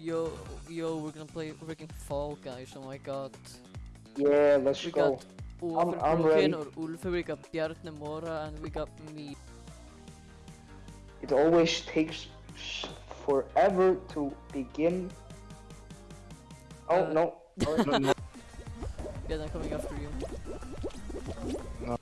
Yo, yo, we're gonna play freaking Fall Guys, oh my god. Yeah, let's We go. got Ulfur I'm Broken ready. or Ulfur, we got Bjarni Mora, and we got me. It always takes forever to begin. Oh Uh, no. Sorry. Yeah, I'm coming after you. Gonna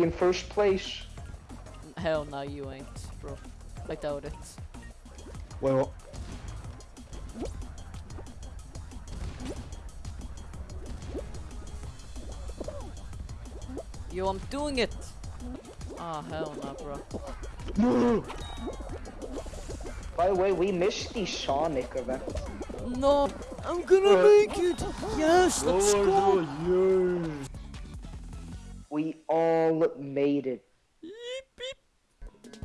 be in first place. Hell no, you ain't, bro. I doubt it. Wait, what? Yo, I'm doing it! Ah, hell no, bro. No! By the way, we missed the Sonic event. No! I'm gonna make it! Yes, let's go! yeah! We all made it. Beep, beep.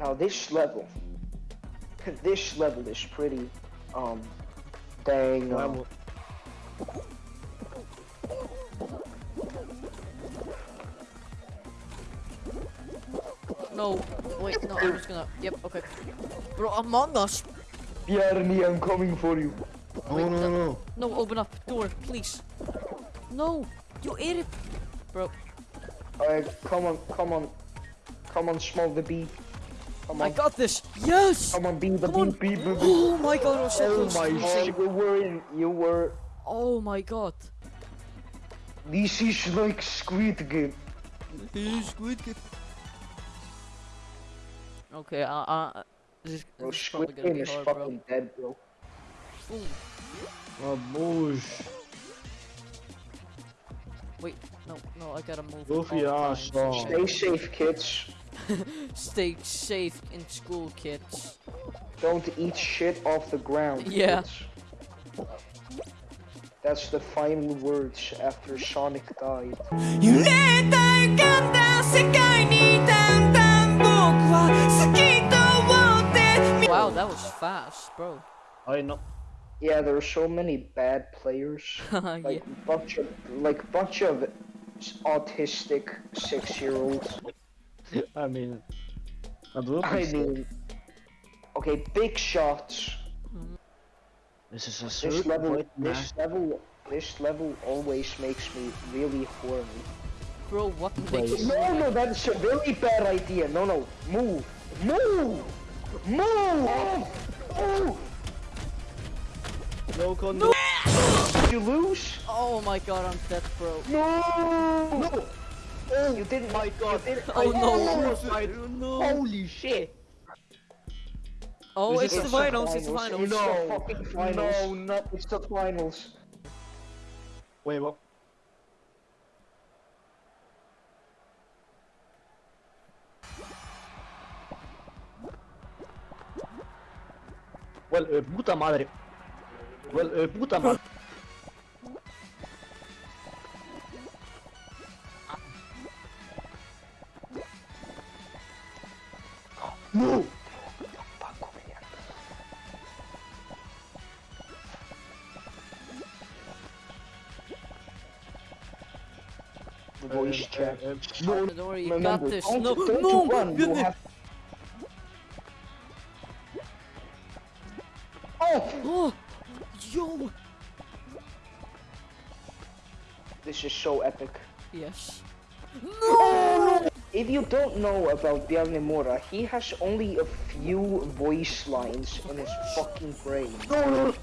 Now this level, this level is pretty, um, dang. Level. No, wait, no, I'm just gonna. Yep, okay. Bro, Among Us! Bjarni, I'm coming for you. No, Wait, no, that- no. No, open up, door, please. No, you idiot! Bro, Alright, come on, come on, come on, small the bee. Come on. I got this! Yes! come on, bee the bee, bee, bee, bee. Oh my god, was so Oh my Oh, you were in, you were. Oh my god. This is like Squid Game. Okay, uh, uh, this is, Bro, this is Squid Game is hard, bro. fucking dead, bro. Ooh, Oh, bush. Wait, no, no, I gotta move. Goofy ass. Stay safe, kids. Stay safe in school, kids. Don't eat shit off the ground. Yeah. Kids. That's the final words after Sonic died. Wow, that was fast, bro. I know. Yeah, there are so many bad players. yeah. Like bunch of like bunch of autistic six year olds. I mean, I do I mean Okay, big shots. this is a This level right now. this level this level always makes me really horny. Bro, what Wait. makes No no that's a very bad idea. No no. Move! Move! Move! Move! No condo. Did you lose? Oh my god, I'm dead, bro. No! No! Oh, you didn't. My God. You didn't, Oh, no. Suicide. Holy shit. Oh, This it's the the finals, it's the finals. finals. No. No, fucking finals. no, not. It's the finals. Wait, what? Well, eh, puta madre. Well, eh, puta madre. No! The voice Eh, chat. eh, eh, no, Don't worry, you Remember, got this. don't, No, don't no, you yo. This is so epic. Yes. No! If you don't know about Bjarni Mora, he has only a few voice lines in his fucking brain. No!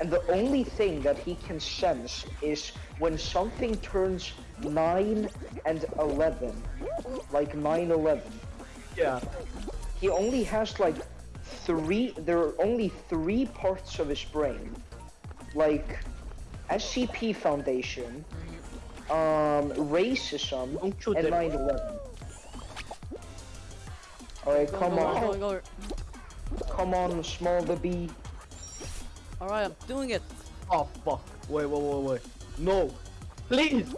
And the only thing that he can sense is when something turns 9 and 11. Like 9 11. yeah. He only has like three, there are only three parts of his brain. Like SCP Foundation, um, racism, Don't shoot and them. 9 11. Alright, come go, on. Go, go, Come on, small the bee. Alright, I'm doing it. Oh, fuck. Wait, wait, wait, wait. No. Please!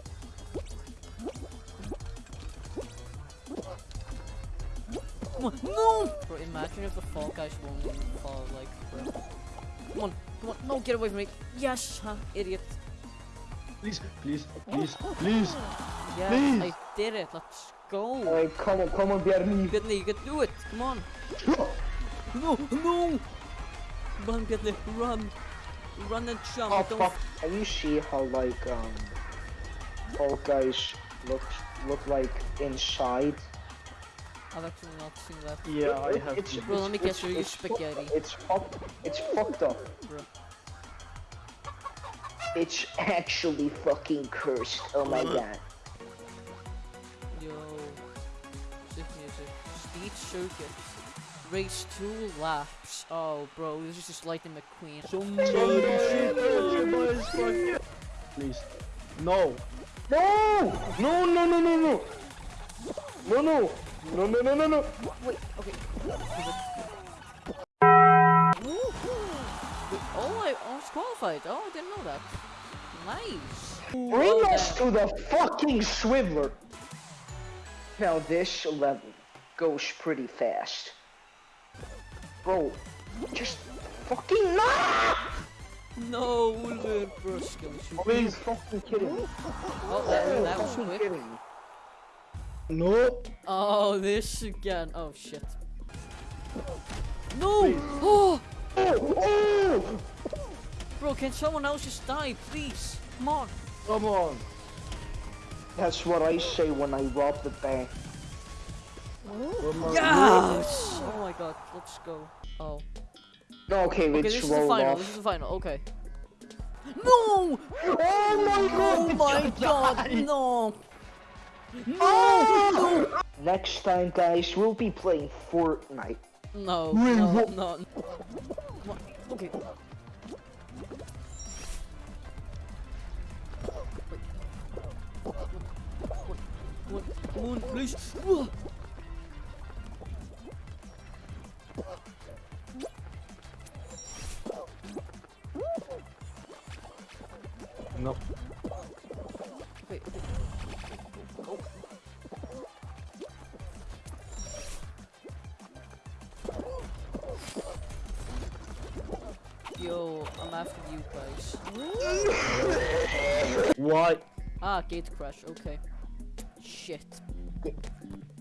Come on. No! Bro, imagine if the Fall Guys won't fall, like, bro. Come on. Come on, no, get away from me. Yes, huh, idiot. Please, please, please, please. Yeah, Please. I did it. Let's go. Alright, come on, come on, Bjarni. Bjarni, you can do it. Come on. No, no. Run, Bjarni, run. Run and jump. Oh Don't fuck! Can you see how like um, Fall Guys look look like inside? I've actually not seen that. Yeah, I have. It's, to- Bro, let me it's- guess, you're it's- it's spaghetti. It's fucked. It's fucked up. Bro. It's actually fucking cursed. Oh my uh-huh. god. Yo. Sick music. Speed circuit. Race two laps. Oh, bro, this is just Lightning McQueen. Somebody should touch my. Please. No. No! No! No! No! No! No! No! No! No! No! No! No! No! Wait, okay. Oh, I almost qualified. Oh, I didn't know that. Nice. Bring us to the fucking Swiveler. Now this level goes pretty fast. Bro, just fucking no! No, Brusco. Are you fucking kidding me? Oh, that, that was quick. kidding No. Oh, this again. Oh, shit. No! Oh! Oh! Oh! Bro, can someone else just die, please? Come on. Come on. That's what I say when I rob the bank. Yes! Oh my god, let's go. Oh. No, okay, Okay, this is the final. off. This is the final. Okay. No! Oh my oh god! Oh my god, no! No! Next time, guys, we'll be playing Fortnite. No, no, no. no. Okay. Wait. Please. Yo, I'm after you guys. what? Ah, gate crash, okay. Shit.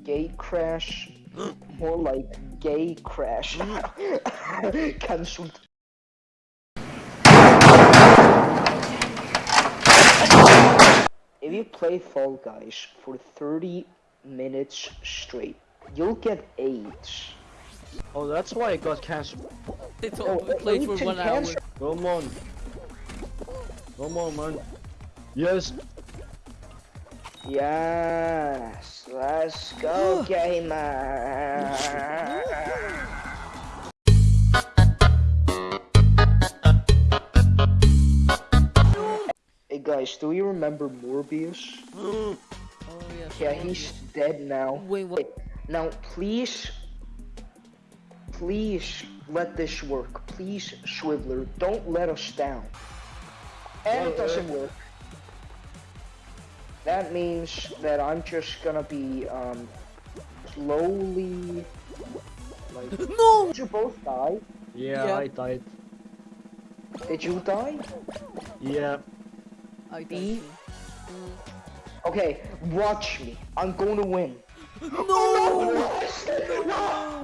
Gate crash. More like gay crash. Cancelled. If you play Fall Guys for 30 minutes straight, you'll get AIDS. Oh, that's why it got cancer. They Oh, told played for AIDS and one hour. Come on. Come on, man. Yes. Yes, let's go, gamer. Hey guys, do you remember Morbius? Mm. Oh yes. Yeah, oh, he's dead now. Wait, what? Now, please, please let this work. Please, Swiveler, don't let us down. And it uh, doesn't work. That means that I'm just gonna be, um, slowly, like... No! Did you both die? Yeah, Yeah. I died. Did you die? Yeah. I died Okay, watch me. I'm going to win. too. No!